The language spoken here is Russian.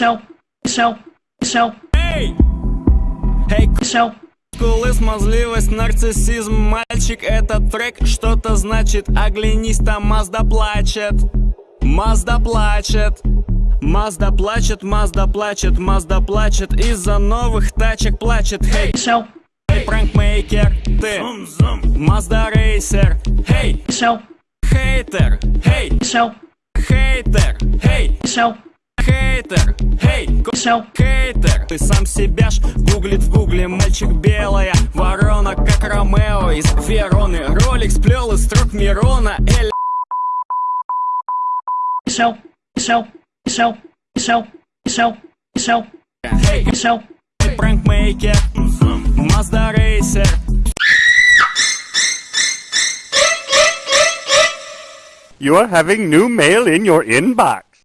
Сел, сел, сел, Эй! Эй, сел, Скулы, смазливость, нарциссизм Мальчик, этот трек что-то значит Оглянись, там Мазда плачет. Мазда плачет. Мазда плачет, Мазда плачет, Мазда плачет. Из-за новых тачек плачет. Хей, сел, эй, пранкмейкер, ты. Мазда рейсер. Хей, хейтер. Хей, хейтер. Хей, хейтер Хей, сел, Хейтер, ты сам себя ж гуглит в гугле Мальчик белая ворона, как Ромео из Вероны. Ролик сплел из строк Мирона Эль сел, сел, сел, сел, сел, сел, Эй, сел, пранкмейкер Мазда рейсер. You are having new mail in your inbox.